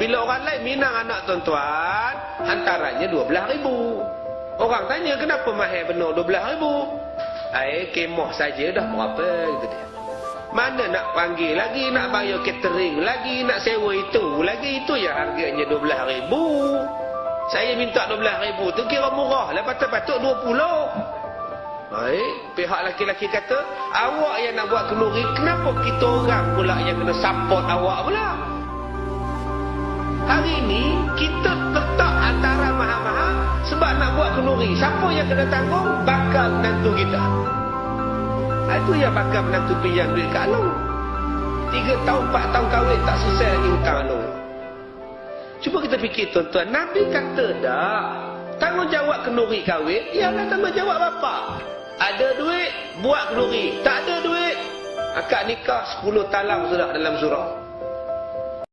Bila orang lain minang anak tuan-tuan, hantarannya 12 ribu. Orang tanya kenapa mahal benar 12 ribu? Air kemoh saja dah berapa gitu dia. Mana nak panggil lagi, nak bayar catering lagi, nak sewa itu lagi, itu ya harganya 12 ribu. Saya minta 12 ribu tu kira murah lah, patut-patut 20. Baik, pihak laki-laki kata, awak yang nak buat kenduri, kenapa kita orang pula yang kena support awak pula? Kenduri. Siapa yang kena tanggung? Bakal menantu kita. Ha, itu yang bakal menantu pinjam duit kat Alung. Tiga tahun, empat tahun kahwin tak selesai lagi hutang Alung. Cuba kita fikir tuan-tuan, Nabi kata dah, tanggungjawab kenduri kahwin, ialah tanggungjawab bapak. Ada duit, buat kenduri. Tak ada duit, akad nikah 10 talang sudah dalam surah.